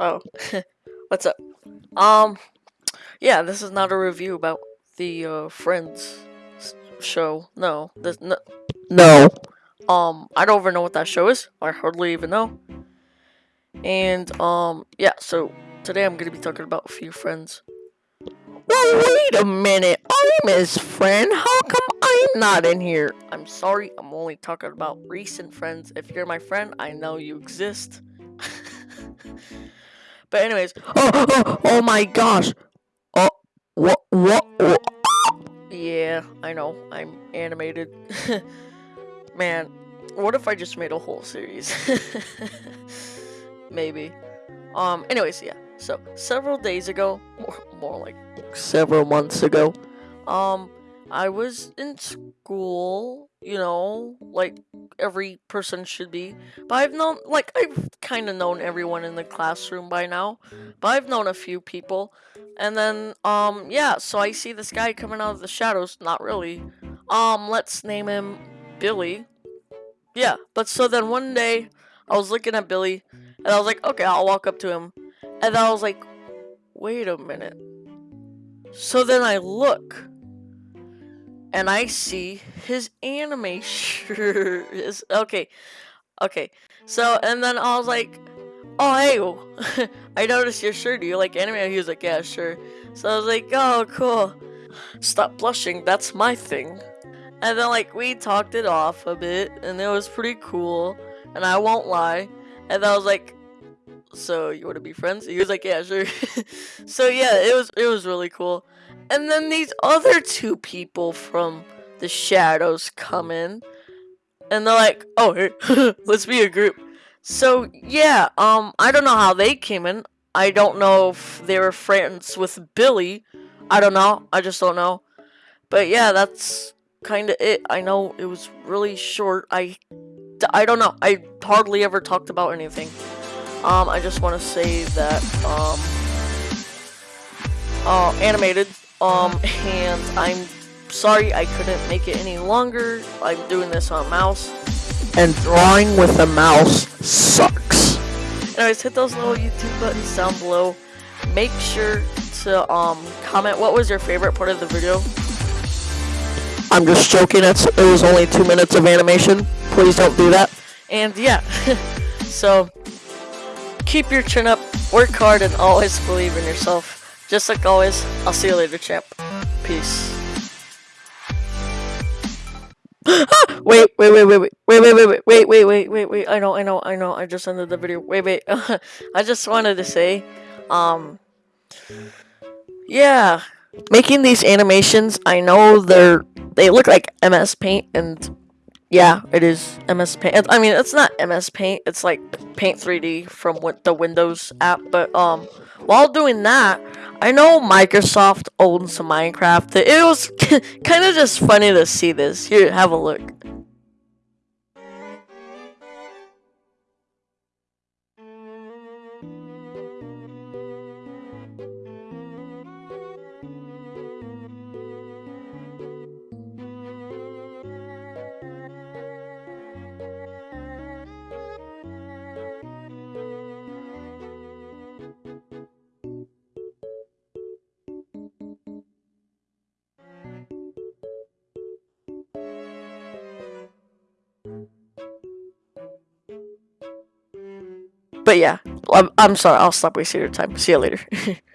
Oh, what's up? Um, yeah, this is not a review about the uh, Friends show. No, this no, no. Um, I don't even know what that show is. I hardly even know. And um, yeah. So today I'm gonna be talking about a few friends. Well, wait a minute. I'm his friend. How come I'm not in here? I'm sorry. I'm only talking about recent friends. If you're my friend, I know you exist. but anyways, oh, oh, oh my gosh. Oh, what, what, what? Yeah, I know. I'm animated. Man, what if I just made a whole series? Maybe. Um, anyways, yeah. So, several days ago, more, more like several months ago, um, I was in school, you know, like every person should be. But I've known, like, I've kind of known everyone in the classroom by now. But I've known a few people. And then, um, yeah, so I see this guy coming out of the shadows. Not really. Um, let's name him Billy. Yeah, but so then one day, I was looking at Billy, and I was like, okay, I'll walk up to him. And then I was like, wait a minute. So then I look, and I see his anime shirt. Is okay, okay. So and then I was like, oh hey, I noticed your shirt. Do you like anime? He was like, yeah, sure. So I was like, oh cool. Stop blushing. That's my thing. And then like we talked it off a bit, and it was pretty cool. And I won't lie. And I was like, so you want to be friends? He was like, yeah, sure. so yeah, it was it was really cool. And then these other two people from the shadows come in, and they're like, oh, hey, let's be a group. So yeah, um, I don't know how they came in. I don't know if they were friends with Billy. I don't know. I just don't know. But yeah, that's kind of it. I know it was really short. I, I don't know. I hardly ever talked about anything. Um, I just want to say that, um, uh, animated, um, and I'm sorry I couldn't make it any longer. I'm doing this on mouse, and drawing with a mouse sucks. Anyways, hit those little YouTube buttons down below. Make sure to, um, comment what was your favorite part of the video. I'm just joking, it's, it was only two minutes of animation. Please don't do that. And yeah, so keep your chin up, work hard, and always believe in yourself. Just like always, I'll see you later, champ. Peace. wait, wait, wait, wait, wait, wait, wait, wait, wait, wait, wait, wait, wait. I know, I know, I know. I just ended the video. Wait, wait. I just wanted to say, um, yeah, making these animations. I know they're they look like MS Paint, and yeah, it is MS Paint. I mean, it's not MS Paint. It's like Paint 3D from the Windows app. But um, while doing that, I know Microsoft owns Minecraft. It was kind of just funny to see this. Here, have a look. But yeah, I'm, I'm sorry. I'll stop wasting your time. See you later.